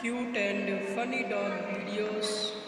cute and funny dog videos.